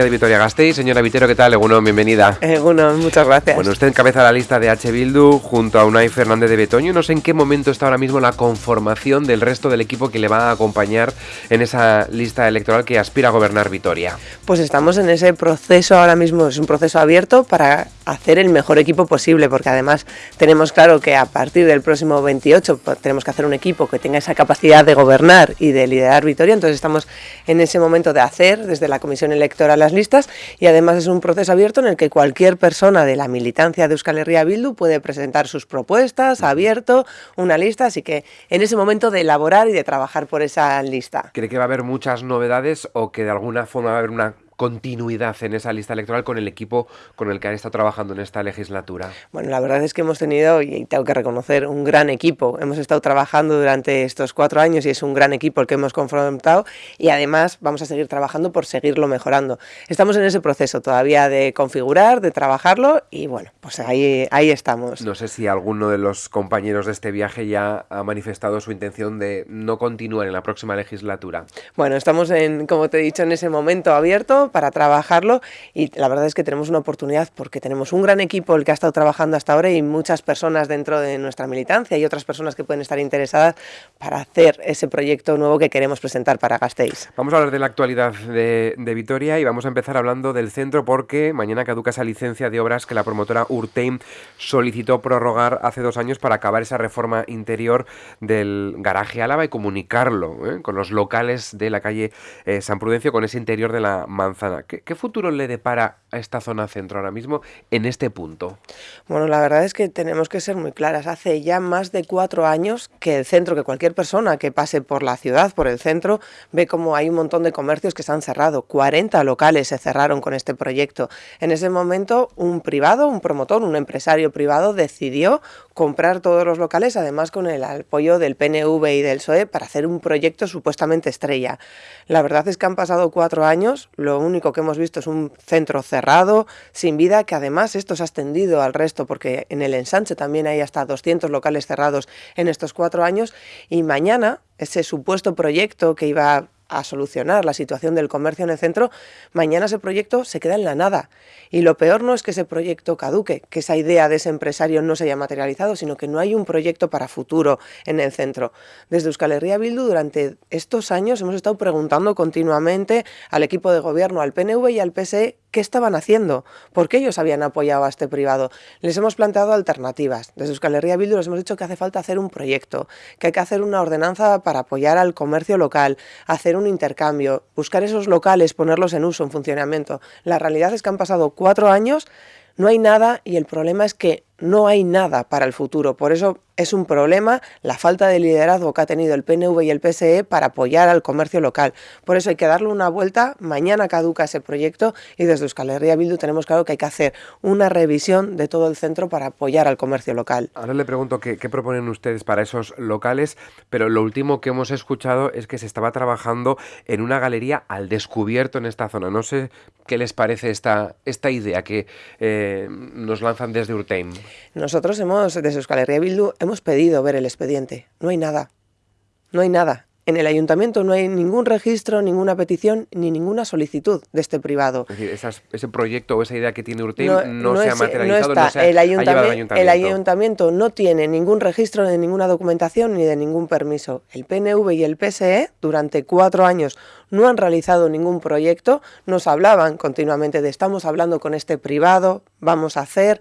de Vitoria Gasteiz. Señora Vitero, ¿qué tal? Eguno, bienvenida. Eguno, muchas gracias. Bueno, usted encabeza la lista de H. Bildu junto a Unai Fernández de Betoño. No sé en qué momento está ahora mismo la conformación del resto del equipo que le va a acompañar en esa lista electoral que aspira a gobernar Vitoria. Pues estamos en ese proceso ahora mismo, es un proceso abierto para hacer el mejor equipo posible, porque además tenemos claro que a partir del próximo 28 pues, tenemos que hacer un equipo que tenga esa capacidad de gobernar y de liderar Vitoria, entonces estamos en ese momento de hacer desde la Comisión Electoral las listas y además es un proceso abierto en el que cualquier persona de la militancia de Euskal Herria Bildu puede presentar sus propuestas, abierto, una lista, así que en ese momento de elaborar y de trabajar por esa lista. ¿Cree que va a haber muchas novedades o que de alguna forma va a haber una continuidad en esa lista electoral con el equipo con el que han estado trabajando en esta legislatura? Bueno, la verdad es que hemos tenido, y tengo que reconocer, un gran equipo. Hemos estado trabajando durante estos cuatro años y es un gran equipo el que hemos confrontado y además vamos a seguir trabajando por seguirlo mejorando. Estamos en ese proceso todavía de configurar, de trabajarlo y bueno, pues ahí, ahí estamos. No sé si alguno de los compañeros de este viaje ya ha manifestado su intención de no continuar en la próxima legislatura. Bueno, estamos en, como te he dicho, en ese momento abierto para trabajarlo y la verdad es que tenemos una oportunidad porque tenemos un gran equipo el que ha estado trabajando hasta ahora y muchas personas dentro de nuestra militancia y otras personas que pueden estar interesadas para hacer ese proyecto nuevo que queremos presentar para Gasteiz. Vamos a hablar de la actualidad de, Vitoria y vamos a empezar hablando del centro porque mañana caduca esa licencia de obras que la promotora Urteim solicitó prorrogar hace dos años para acabar esa reforma interior del garaje Álava y comunicarlo ¿eh? con los locales de la calle eh, San Prudencio con ese interior de la manzana. ¿Qué, ¿Qué, futuro le depara a esta zona centro ahora mismo en este punto? Bueno, la verdad es que tenemos que ser muy claras. Hace ya más de cuatro años que el centro, que cualquier persona que pase por la ciudad, por el centro, ve como hay un montón de comercios que se han cerrado. 40 locales se cerraron con este proyecto. En ese momento, un privado, un promotor, un empresario privado decidió comprar todos los locales, además con el apoyo del PNV y del PSOE, para hacer un proyecto supuestamente estrella. La verdad es que han pasado cuatro años, lo único que hemos visto es un centro cerrado, sin vida, que además esto se ha extendido al resto, porque en el ensanche también hay hasta 200 locales cerrados en estos cuatro años, y mañana ese supuesto proyecto que iba a solucionar la situación del comercio en el centro, mañana ese proyecto se queda en la nada. Y lo peor no es que ese proyecto caduque, que esa idea de ese empresario no se haya materializado, sino que no hay un proyecto para futuro en el centro. Desde Euskal Herria Bildu, durante estos años hemos estado preguntando continuamente al equipo de gobierno, al PNV y al PSE, qué estaban haciendo, por qué ellos habían apoyado a este privado. Les hemos planteado alternativas. Desde Euskal Herria Bildu les hemos dicho que hace falta hacer un proyecto, que hay que hacer una ordenanza para apoyar al comercio local, hacer un intercambio, buscar esos locales, ponerlos en uso, en funcionamiento. La realidad es que han pasado cuatro años, no hay nada y el problema es que no hay nada para el futuro. Por eso es un problema la falta de liderazgo que ha tenido el PNV y el PSE para apoyar al comercio local. Por eso hay que darle una vuelta. Mañana caduca ese proyecto y desde Euskal Herria Bildu tenemos claro que hay que hacer una revisión de todo el centro para apoyar al comercio local. Ahora le pregunto qué, proponen ustedes para esos locales, pero lo último que hemos escuchado es que se estaba trabajando en una galería al descubierto en esta zona. No sé qué les parece esta, esta idea que eh, nos lanzan desde Urteim. Nosotros hemos, desde Euskal Herria Bildu, hemos pedido ver el expediente. No hay nada. No hay nada. En el ayuntamiento no hay ningún registro, ninguna petición ni ninguna solicitud de este privado. Es decir, esas, ese proyecto o esa idea que tiene Urteim no, no, no se es, ha materializado, no, no se ha, el, ayuntamiento, ha ayuntamiento. el ayuntamiento no tiene ningún registro de ninguna documentación ni de ningún permiso. El PNV y el PSE durante cuatro años no han realizado ningún proyecto, nos hablaban continuamente de estamos hablando con este privado, vamos a hacer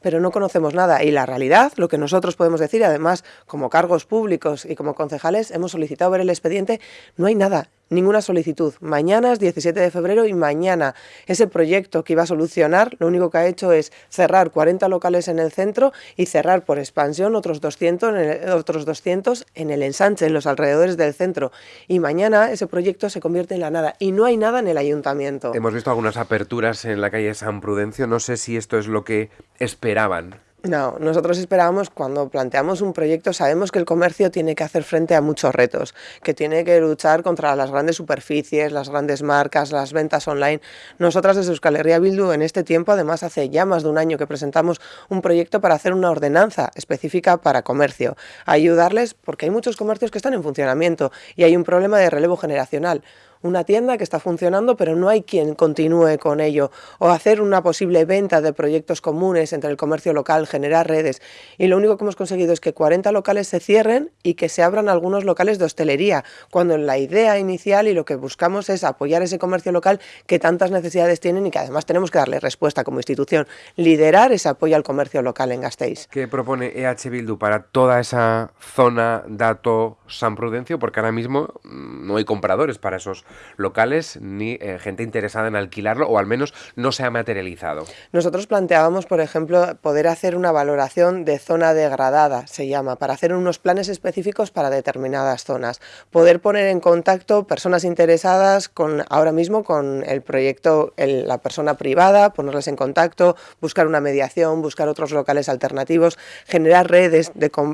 pero no conocemos nada. Y la realidad, lo que nosotros podemos decir, además, como cargos públicos y como concejales, hemos solicitado ver el expediente, no hay nada ninguna solicitud. Mañana es 17 de febrero y mañana ese proyecto que iba a solucionar, lo único que ha hecho es cerrar 40 locales en el centro y cerrar por expansión otros 200 en el, otros 200 en el ensanche, en los alrededores del centro. Y mañana ese proyecto se convierte en la nada y no hay nada en el ayuntamiento. Hemos visto algunas aperturas en la calle San Prudencio, no sé si esto es lo que esperaban. No, nosotros esperábamos, cuando planteamos un proyecto, sabemos que el comercio tiene que hacer frente a muchos retos, que tiene que luchar contra las grandes superficies, las grandes marcas, las ventas online. Nosotras desde Euskal Herria Bildu en este tiempo, además hace ya más de un año que presentamos un proyecto para hacer una ordenanza específica para comercio, ayudarles porque hay muchos comercios que están en funcionamiento y hay un problema de relevo generacional una tienda que está funcionando, pero no hay quien continúe con ello, o hacer una posible venta de proyectos comunes entre el comercio local, generar redes. Y lo único que hemos conseguido es que 40 locales se cierren y que se abran algunos locales de hostelería, cuando la idea inicial y lo que buscamos es apoyar ese comercio local que tantas necesidades tienen y que además tenemos que darle respuesta como institución, liderar ese apoyo al comercio local en Gasteiz. ¿Qué propone EH Bildu para toda esa zona dato San Prudencio? Porque ahora mismo mm, no hay compradores para esos locales ni eh, gente interesada en alquilarlo o al menos no se ha materializado. Nosotros planteábamos, por ejemplo, poder hacer una valoración de zona degradada, se llama, para hacer unos planes específicos para determinadas zonas. Poder poner en contacto personas interesadas con ahora mismo con el proyecto, la persona privada, ponerles en contacto, buscar una mediación, buscar otros locales alternativos, generar redes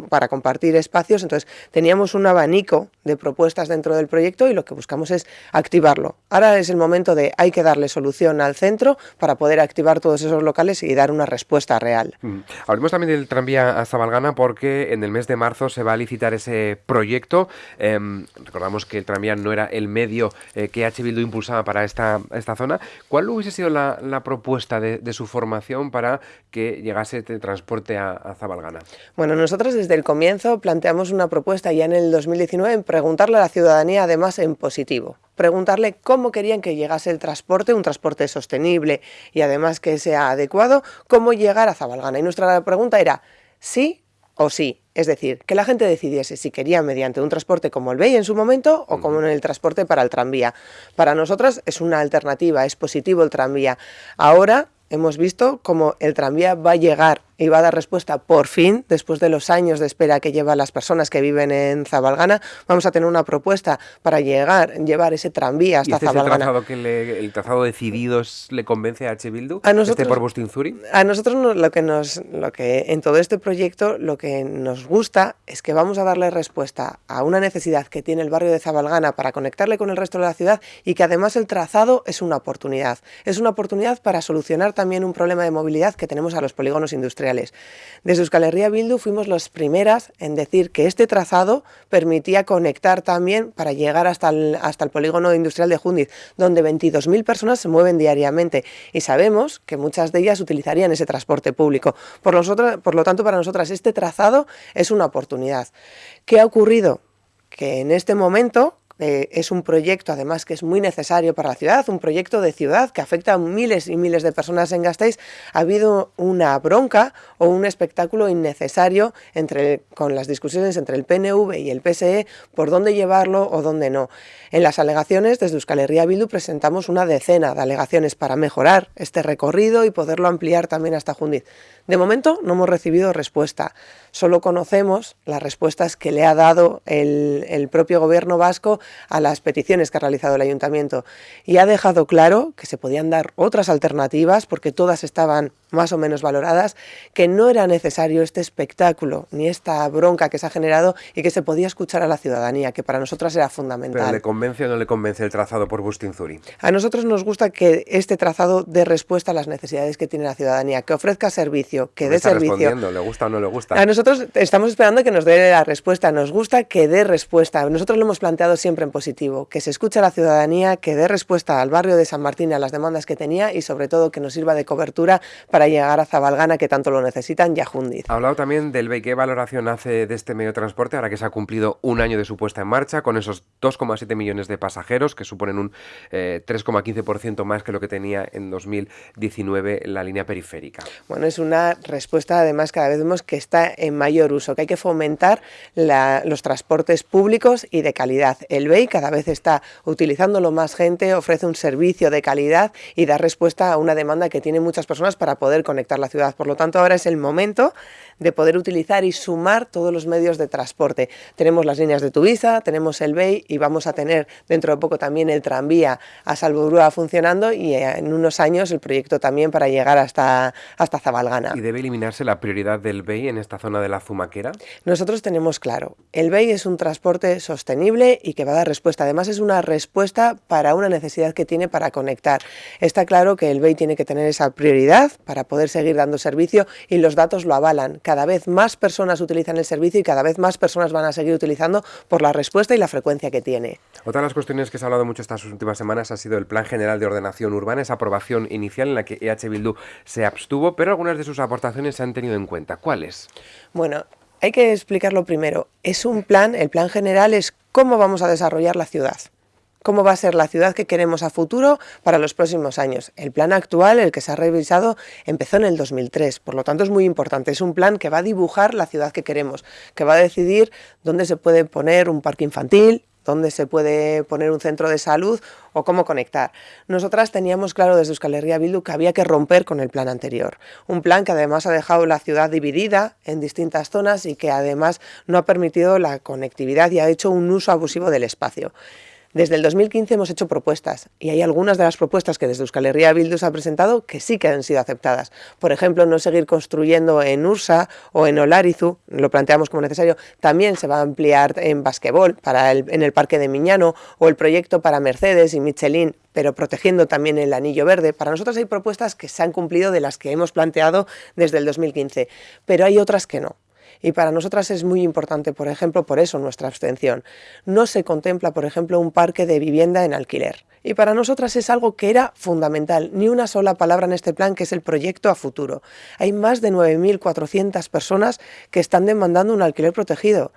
para compartir espacios. Entonces, teníamos un abanico de propuestas dentro del proyecto y lo que buscamos es activarlo. Ahora es el momento de hay que darle solución al centro para poder activar todos esos locales y dar una respuesta real. Mm. Hablemos también del tranvía a Zabalgana porque en el mes de marzo se va a licitar ese proyecto. Em, recordamos que el tranvía no era el medio eh, que H. Bildu impulsaba para esta, esta zona. ¿Cuál hubiese sido la, propuesta de, su formación para que llegase este transporte a, a Zabalgana? Bueno, nosotros desde el comienzo planteamos una propuesta ya en el 2019 en preguntarle a la ciudadanía además en positivo preguntarle cómo querían que llegase el transporte, un transporte sostenible y además que sea adecuado, cómo llegar a Zabalgana. Y nuestra pregunta era sí o sí. Es decir, que la gente decidiese si quería mediante un transporte como el BEI en su momento o como en el transporte para el tranvía. Para nosotras es una alternativa, es positivo el tranvía. Ahora hemos visto cómo el tranvía va a llegar y va a dar respuesta por fin, después de los años de espera que llevan las personas que viven en Zabalgana, vamos a tener una propuesta para llegar, llevar ese tranvía hasta ¿Y este Zabalgana. Es el, trazado que el trazado decidido le convence a H. Bildu? A nosotros, ¿Este por Bustinzuri? A nosotros lo que nos, lo que en todo este proyecto lo que nos gusta es que vamos a darle respuesta a una necesidad que tiene el barrio de Zabalgana para conectarle con el resto de la ciudad y que además el trazado es una oportunidad. Es una oportunidad para solucionar también un problema de movilidad que tenemos a los polígonos industriales desde Euskal Herria Bildu fuimos las primeras en decir que este trazado permitía conectar también para llegar hasta el, hasta el polígono industrial de Jundiz, donde 22.000 personas se mueven diariamente y sabemos que muchas de ellas utilizarían ese transporte público. Por, nosotros, por lo tanto, para nosotras este trazado es una oportunidad. ¿Qué ha ocurrido? Que en este momento eh, es un proyecto, además, que es muy necesario para la ciudad, un proyecto de ciudad que afecta a miles y miles de personas en Gasteiz. Ha habido una bronca o un espectáculo innecesario entre, con las discusiones entre el PNV y el PSE por dónde llevarlo o dónde no. En las alegaciones, desde Euskal Herria Bildu presentamos una decena de alegaciones para mejorar este recorrido y poderlo ampliar también hasta Jundiz. De momento no hemos recibido respuesta. Solo conocemos las respuestas que le ha dado el, el propio gobierno vasco a las peticiones que ha realizado el ayuntamiento. Y ha dejado claro que se podían dar otras alternativas porque todas estaban más o menos valoradas, que no era necesario este espectáculo ni esta bronca que se ha generado y que se podía escuchar a la ciudadanía, que para nosotras era fundamental. ¿Pero le convence o no le convence el trazado por Bustinzuri? A nosotros nos gusta que este trazado dé respuesta a las necesidades que tiene la ciudadanía, que ofrezca servicio, que dé servicio. ¿Le gusta o no le gusta? A nosotros estamos esperando que nos dé la respuesta, nos gusta que dé respuesta. Nosotros lo hemos planteado siempre en positivo, que se escuche a la ciudadanía, que dé respuesta al barrio de San Martín a las demandas que tenía y sobre todo que nos sirva de cobertura para llegar a Zabalgana, que tanto lo necesitan, y a Jundiz. Ha hablado también del BEI. ¿Qué valoración hace de este medio de transporte ahora que se ha cumplido un año de su puesta en marcha, con esos 2,7 millones de pasajeros, que suponen un 3,15% eh, más que lo que tenía en 2019 la línea periférica? Bueno, es una respuesta, además, cada vez vemos que está en mayor uso, que hay que fomentar los transportes públicos y de calidad. El BEI cada vez está utilizándolo más gente, ofrece un servicio de calidad y da respuesta a una demanda que tienen muchas personas para poder conectar la ciudad. Por lo tanto, ahora es el momento de poder utilizar y sumar todos los medios de transporte. Tenemos las líneas de Tuvisa, tenemos el BEI y vamos a tener dentro de poco también el tranvía a Salvobrúa funcionando y en unos años el proyecto también para llegar hasta, hasta Zabalgana. ¿Y debe eliminarse la prioridad del BEI en esta zona de la Zumaquera? Nosotros tenemos claro, el BEI es un transporte sostenible y que va a dar respuesta. Además es una respuesta para una necesidad que tiene para conectar. Está claro que el BEI tiene que tener esa prioridad para poder seguir dando servicio y los datos lo avalan. Cada vez más personas utilizan el servicio y cada vez más personas van a seguir utilizando por la respuesta y la frecuencia que tiene. Otra de las cuestiones que se ha hablado mucho estas últimas semanas ha sido el Plan General de Ordenación Urbana, esa aprobación inicial en la que EH Bildu se abstuvo, pero algunas de sus aportaciones se han tenido en cuenta. ¿Cuáles? Bueno, hay que explicarlo primero. Es un plan, el plan general es cómo vamos a desarrollar la ciudad cómo va a ser la ciudad que queremos a futuro para los próximos años. El plan actual, el que se ha revisado, empezó en el 2003, por lo tanto es muy importante. Es un plan que va a dibujar la ciudad que queremos, que va a decidir dónde se puede poner un parque infantil, dónde se puede poner un centro de salud o cómo conectar. Nosotras teníamos claro desde Euskal Herria Bildu que había que romper con el plan anterior. Un plan que además ha dejado la ciudad dividida en distintas zonas y que además no ha permitido la conectividad y ha hecho un uso abusivo del espacio. Desde el 2015 hemos hecho propuestas y hay algunas de las propuestas que desde Euskal Herria Bildu se ha presentado que sí que han sido aceptadas. Por ejemplo, no seguir construyendo en Ursa o en Olarizu, lo planteamos como necesario. También se va a ampliar en basquetbol para en el Parque de Miñano o el proyecto para Mercedes y Michelin pero protegiendo también el anillo verde. Para nosotros hay propuestas que se han cumplido de las que hemos planteado desde el 2015, pero hay otras que no. Y para nosotras es muy importante, por ejemplo, por eso nuestra abstención. No se contempla, por ejemplo, un parque de vivienda en alquiler. Y para nosotras es algo que era fundamental, ni una sola palabra en este plan, que es el proyecto a futuro. Hay más de 9.400 personas que están demandando un alquiler protegido.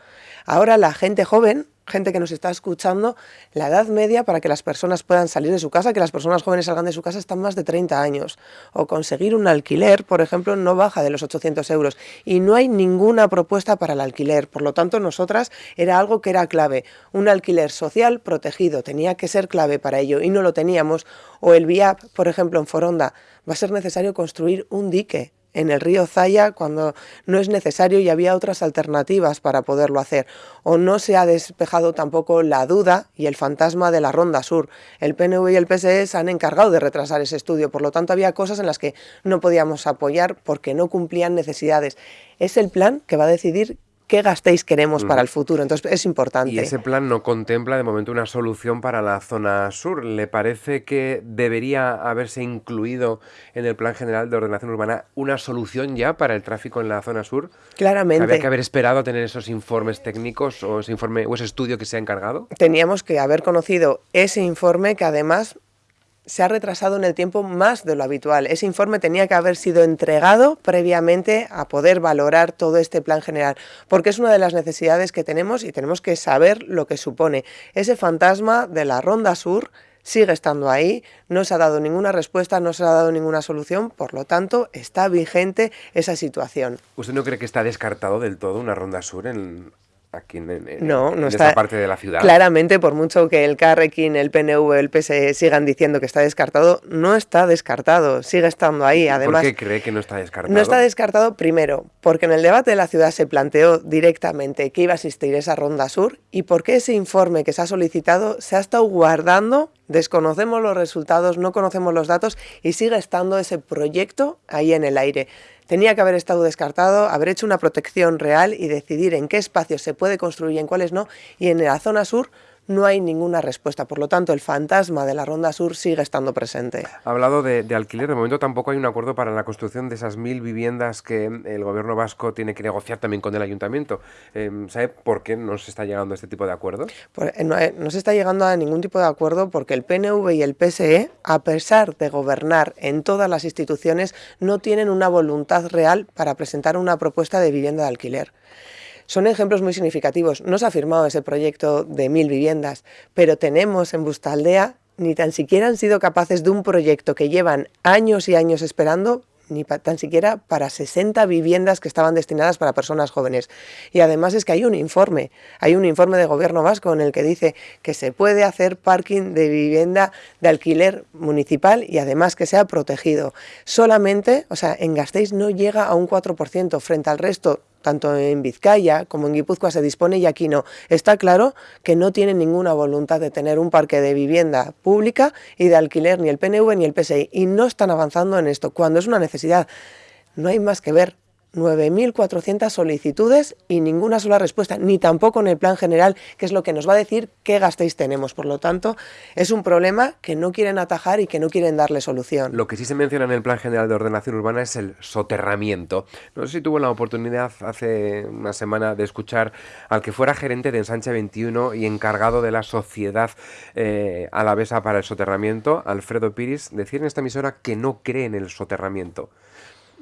Ahora la gente joven gente que nos está escuchando, la edad media para que las personas puedan salir de su casa, que las personas jóvenes salgan de su casa, están más de 30 años. O conseguir un alquiler, por ejemplo, no baja de los 800 euros. Y no hay ninguna propuesta para el alquiler. Por lo tanto, nosotras era algo que era clave. Un alquiler social protegido tenía que ser clave para ello y no lo teníamos. O el VIAP, por ejemplo, en Foronda, va a ser necesario construir un dique en el río Zaya cuando no es necesario y había otras alternativas para poderlo hacer. O no se ha despejado tampoco la duda y el fantasma de la Ronda Sur. El PNV y el PSE se han encargado de retrasar ese estudio, por lo tanto había cosas en las que no podíamos apoyar porque no cumplían necesidades. Es el plan que va a decidir qué gastéis queremos para el futuro. Entonces es importante. Y ese plan no contempla de momento una solución para la zona sur. ¿Le parece que debería haberse incluido en el plan general de ordenación urbana una solución ya para el tráfico en la zona sur? Claramente. ¿Había que haber esperado a tener esos informes técnicos o ese informe o ese estudio que se ha encargado? Teníamos que haber conocido ese informe que además se ha retrasado en el tiempo más de lo habitual. Ese informe tenía que haber sido entregado previamente a poder valorar todo este plan general, porque es una de las necesidades que tenemos y tenemos que saber lo que supone. Ese fantasma de la Ronda Sur sigue estando ahí, no se ha dado ninguna respuesta, no se ha dado ninguna solución, por lo tanto está vigente esa situación. ¿Usted no cree que está descartado del todo una Ronda Sur en, aquí en, no, no esta parte de la ciudad. Claramente, por mucho que el Carrequín, el PNV, el PSE sigan diciendo que está descartado, no está descartado, sigue estando ahí. Además, ¿Por qué cree que no está descartado? No está descartado, primero, porque en el debate de la ciudad se planteó directamente que iba a existir esa ronda sur y porque ese informe que se ha solicitado se ha estado guardando, desconocemos los resultados, no conocemos los datos y sigue estando ese proyecto ahí en el aire. Tenía que haber estado descartado, haber hecho una protección real y decidir en qué espacios se puede construir y en cuáles no. Y en la zona sur no hay ninguna respuesta. Por lo tanto, el fantasma de la Ronda Sur sigue estando presente. Ha hablado de, alquiler. De momento tampoco hay un acuerdo para la construcción de esas mil viviendas que el gobierno vasco tiene que negociar también con el ayuntamiento. Em, ¿Sabe por qué no se está llegando a este tipo de acuerdo? Pues, eh, eh, no, se está llegando a ningún tipo de acuerdo porque el PNV y el PSE, a pesar de gobernar en todas las instituciones, no tienen una voluntad real para presentar una propuesta de vivienda de alquiler. Son ejemplos muy significativos. No se ha firmado ese proyecto de mil viviendas, pero tenemos en Bustaldea ni tan siquiera han sido capaces de un proyecto que llevan años y años esperando ni tan siquiera para 60 viviendas que estaban destinadas para personas jóvenes. Y además es que hay un informe, hay un informe de gobierno vasco en el que dice que se puede hacer parking de vivienda de alquiler municipal y además que sea protegido. Solamente, o sea, en Gasteiz no llega a un 4% frente al resto tanto en Vizcaya como en Guipúzcoa se dispone y aquí no. Está claro que no tienen ninguna voluntad de tener un parque de vivienda pública y de alquiler ni el PNV ni el PSI y no están avanzando en esto cuando es una necesidad. No hay más que ver 9.400 solicitudes y ninguna sola respuesta, ni tampoco en el plan general, que es lo que nos va a decir qué gastéis tenemos. Por lo tanto, es un problema que no quieren atajar y que no quieren darle solución. Lo que sí se menciona en el plan general de ordenación urbana es el soterramiento. No sé si tuvo la oportunidad hace una semana de escuchar al que fuera gerente de Ensanche 21 y encargado de la sociedad eh, alavesa para el soterramiento, Alfredo Piris, decir en esta emisora que no cree en el soterramiento.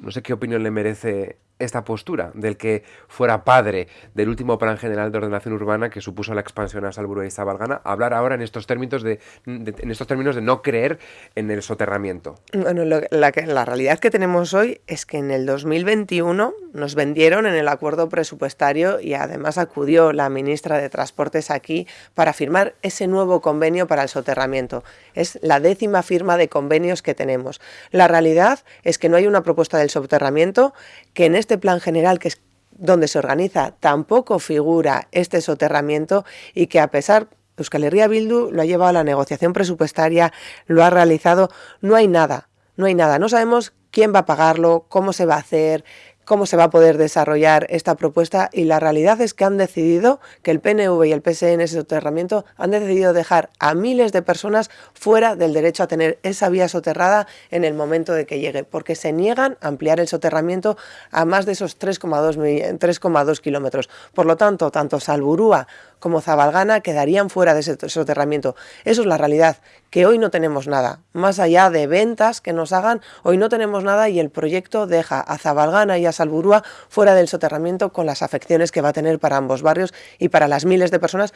No sé qué opinión le merece esta postura del que fuera padre del último plan general de ordenación urbana que supuso la expansión a Salburua y Zabalgana, hablar ahora en estos términos de, en estos términos de no creer en el soterramiento. Bueno, la, la, realidad que tenemos hoy es que en el 2021 nos vendieron en el acuerdo presupuestario y además acudió la ministra de Transportes aquí para firmar ese nuevo convenio para el soterramiento. Es la décima firma de convenios que tenemos. La realidad es que no hay una propuesta del soterramiento que en este este plan general que es donde se organiza tampoco figura este soterramiento y que a pesar Euskal Herria Bildu lo ha llevado a la negociación presupuestaria, lo ha realizado, no hay nada, no hay nada, no sabemos quién va a pagarlo, cómo se va a hacer, cómo se va a poder desarrollar esta propuesta y la realidad es que han decidido que el PNV y el ese soterramiento han decidido dejar a miles de personas fuera del derecho a tener esa vía soterrada en el momento de que llegue, porque se niegan a ampliar el soterramiento a más de esos 3,2 kilómetros. Por lo tanto, tanto Salburúa como Zabalgana quedarían fuera de ese soterramiento. Eso es la realidad, que hoy no tenemos nada. Más allá de ventas que nos hagan, hoy no tenemos nada y el proyecto deja a Zabalgana y a Salburúa fuera del soterramiento con las afecciones que va a tener para ambos barrios y para las miles de personas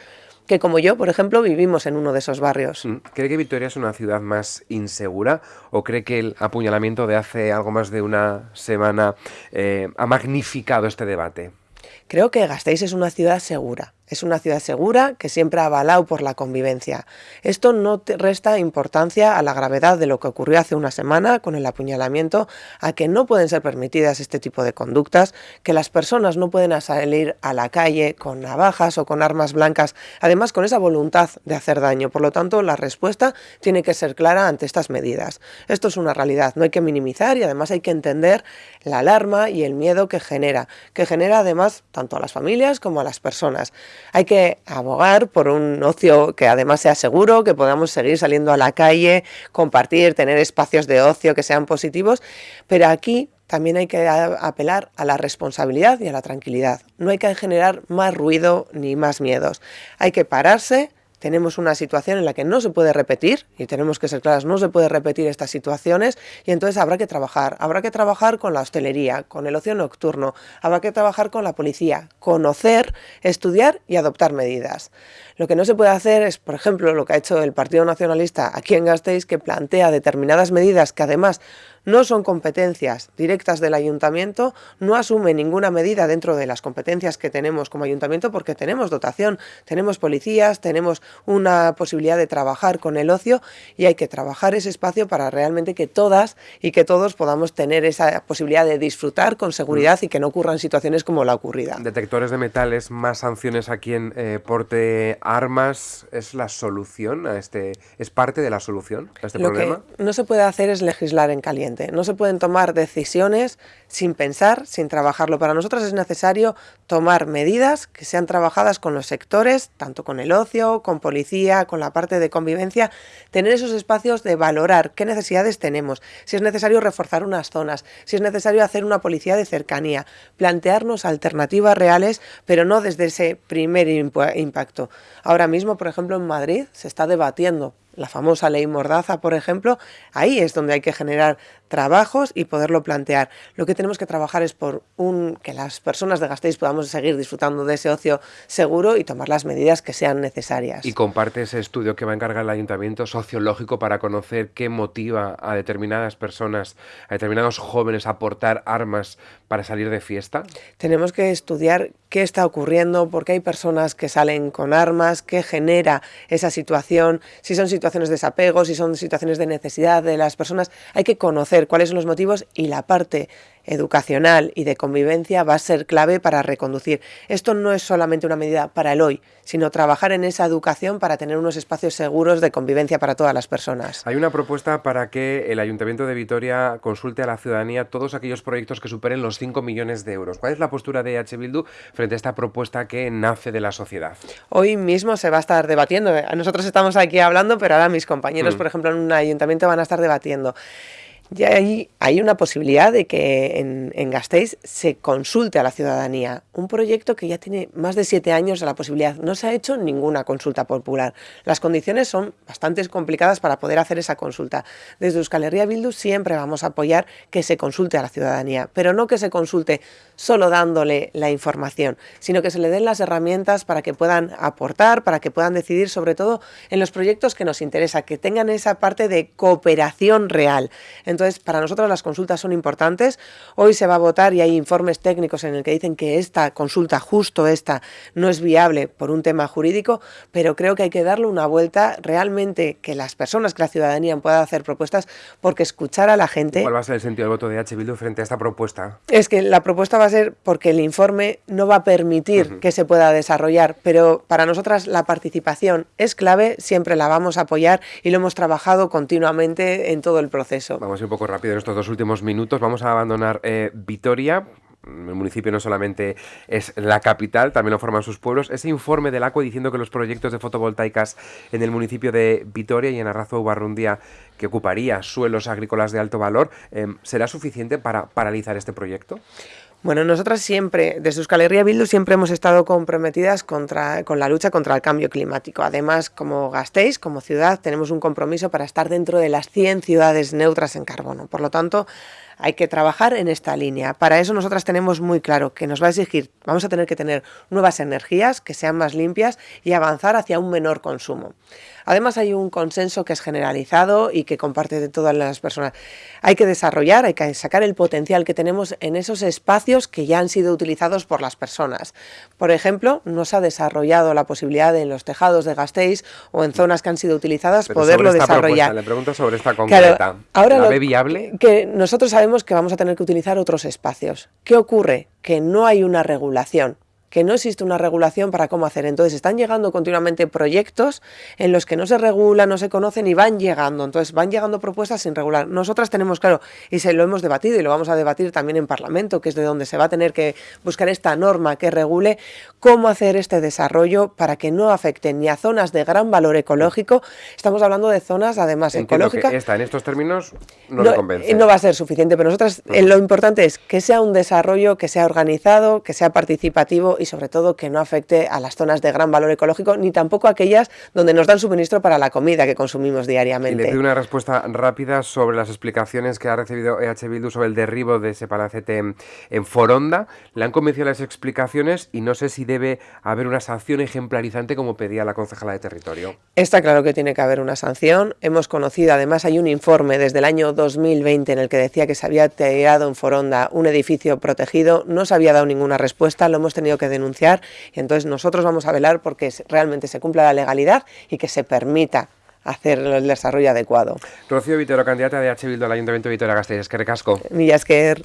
que como yo, por ejemplo, vivimos en uno de esos barrios. Mm, ¿Cree que Vitoria es una ciudad más insegura o cree que el apuñalamiento de hace algo más de una semana eh, ha magnificado este debate? Creo que Gasteiz es una ciudad segura. Es una ciudad segura que siempre ha avalado por la convivencia. Esto no resta importancia a la gravedad de lo que ocurrió hace una semana con el apuñalamiento, a que no pueden ser permitidas este tipo de conductas, que las personas no pueden salir a la calle con navajas o con armas blancas, además con esa voluntad de hacer daño. Por lo tanto, la respuesta tiene que ser clara ante estas medidas. Esto es una realidad, no hay que minimizar y además hay que entender la alarma y el miedo que genera, que genera además tanto a las familias como a las personas. Hay que abogar por un ocio que además sea seguro, que podamos seguir saliendo a la calle, compartir, tener espacios de ocio que sean positivos, pero aquí también hay que apelar a la responsabilidad y a la tranquilidad. No hay que generar más ruido ni más miedos. Hay que pararse, tenemos una situación en la que no se puede repetir, y tenemos que ser claras, no se puede repetir estas situaciones, y entonces habrá que trabajar. Habrá que trabajar con la hostelería, con el ocio nocturno, habrá que trabajar con la policía, conocer, estudiar y adoptar medidas. Lo que no se puede hacer es, por ejemplo, lo que ha hecho el Partido Nacionalista aquí en Gasteiz, que plantea determinadas medidas que además no son competencias directas del ayuntamiento, no asume ninguna medida dentro de las competencias que tenemos como ayuntamiento porque tenemos dotación, tenemos policías, tenemos una posibilidad de trabajar con el ocio y hay que trabajar ese espacio para realmente que todas y que todos podamos tener esa posibilidad de disfrutar con seguridad y que no ocurran situaciones como la ocurrida. Detectores de metales, más sanciones aquí en eh, Porte Armas, ¿es la solución a este, es parte de la solución a este Lo problema? Que no se puede hacer es legislar en caliente. No se pueden tomar decisiones sin pensar, sin trabajarlo. Para nosotros es necesario tomar medidas que sean trabajadas con los sectores, tanto con el ocio, con policía, con la parte de convivencia, tener esos espacios de valorar qué necesidades tenemos, si es necesario reforzar unas zonas, si es necesario hacer una policía de cercanía, plantearnos alternativas reales, pero no desde ese primer impacto. Ahora mismo, por ejemplo, en Madrid se está debatiendo la famosa ley Mordaza, por ejemplo, ahí es donde hay que generar trabajos y poderlo plantear. Lo que tenemos que trabajar es por un que las personas de Gasteiz podamos seguir disfrutando de ese ocio seguro y tomar las medidas que sean necesarias. Y comparte ese estudio que va a encargar el ayuntamiento sociológico para conocer qué motiva a determinadas personas, a determinados jóvenes a portar armas para salir de fiesta. Tenemos que estudiar qué está ocurriendo, por qué hay personas que salen con armas, qué genera esa situación, si son situaciones de desapego, si son situaciones de necesidad de las personas. Hay que conocer cuáles son los motivos y la parte educacional y de convivencia va a ser clave para reconducir. Esto no es solamente una medida para el hoy, sino trabajar en esa educación para tener unos espacios seguros de convivencia para todas las personas. Hay una propuesta para que el Ayuntamiento de Vitoria consulte a la ciudadanía todos aquellos proyectos que superen los 5 millones de euros. ¿Cuál es la postura de H. Bildu frente a esta propuesta que nace de la sociedad? Hoy mismo se va a estar debatiendo. Nosotros estamos aquí hablando, pero ahora mis compañeros, mm. por ejemplo, en un ayuntamiento van a estar debatiendo ya hay, hay una posibilidad de que en, en, Gasteiz se consulte a la ciudadanía. Un proyecto que ya tiene más de siete años de la posibilidad. No se ha hecho ninguna consulta popular. Las condiciones son bastante complicadas para poder hacer esa consulta. Desde Euskal Herria Bildu siempre vamos a apoyar que se consulte a la ciudadanía, pero no que se consulte solo dándole la información, sino que se le den las herramientas para que puedan aportar, para que puedan decidir sobre todo en los proyectos que nos interesa, que tengan esa parte de cooperación real. Entonces, para nosotros las consultas son importantes. Hoy se va a votar y hay informes técnicos en el que dicen que esta consulta, justo esta, no es viable por un tema jurídico, pero creo que hay que darle una vuelta realmente que las personas, que la ciudadanía pueda hacer propuestas, porque escuchar a la gente... ¿Cuál va a ser el sentido del voto de H. Bildu frente a esta propuesta? Es que la propuesta va a ser porque el informe no va a permitir que se pueda desarrollar, pero para nosotras la participación es clave, siempre la vamos a apoyar y lo hemos trabajado continuamente en todo el proceso. Vamos un poco rápido en estos dos últimos minutos. Vamos a abandonar eh, Vitoria. El municipio no solamente es la capital, también lo forman sus pueblos. Ese informe del ACUA diciendo que los proyectos de fotovoltaicas en el municipio de Vitoria y en Arrazo Barrundía, que ocuparía suelos agrícolas de alto valor, em, ¿será suficiente para paralizar este proyecto? Bueno, nosotras siempre, desde Euskal Herria Bildu, siempre hemos estado comprometidas contra, con la lucha contra el cambio climático. Además, como Gasteiz, como ciudad, tenemos un compromiso para estar dentro de las 100 ciudades neutras en carbono. Por lo tanto, hay que trabajar en esta línea. Para eso nosotras tenemos muy claro que nos va a exigir, vamos a tener que tener nuevas energías que sean más limpias y avanzar hacia un menor consumo. Además hay un consenso que es generalizado y que comparte de todas las personas. Hay que desarrollar, hay que sacar el potencial que tenemos en esos espacios que ya han sido utilizados por las personas. Por ejemplo, no se ha desarrollado la posibilidad de en los tejados de Gasteiz o en zonas que han sido utilizadas poderlo desarrollar. le pregunto sobre esta concreta. ahora ¿La ve viable? Que nosotros sabemos que vamos a tener que utilizar otros espacios. ¿Qué ocurre? Que no hay una regulación que no existe una regulación para cómo hacer. Entonces están llegando continuamente proyectos en los que no se regula, no se conocen y van llegando. Entonces van llegando propuestas sin regular. Nosotras tenemos claro, y se lo hemos debatido y lo vamos a debatir también en Parlamento, que es de donde se va a tener que buscar esta norma que regule cómo hacer este desarrollo para que no afecte ni a zonas de gran valor ecológico. Estamos hablando de zonas además ecológicas. Que esta en estos términos no, le convence. No va a ser suficiente, pero nosotras eh, lo importante es que sea un desarrollo que sea organizado, que sea participativo y sobre todo que no afecte a las zonas de gran valor ecológico ni tampoco a aquellas donde nos dan suministro para la comida que consumimos diariamente. Y le pido una respuesta rápida sobre las explicaciones que ha recibido EH Bildu sobre el derribo de ese palacete en, Foronda. Le han convencido las explicaciones y no sé si debe haber una sanción ejemplarizante como pedía la concejala de territorio. Está claro que tiene que haber una sanción. Hemos conocido, además hay un informe desde el año 2020 en el que decía que se había tirado en Foronda un edificio protegido. No se había dado ninguna respuesta, lo hemos tenido que denunciar y entonces nosotros vamos a velar porque realmente se cumpla la legalidad y que se permita hacer el desarrollo adecuado. Rocío Vitero, candidata de H. Bildu al Ayuntamiento de Vitoria-Gasteiz. Es que recasco. Millasquer.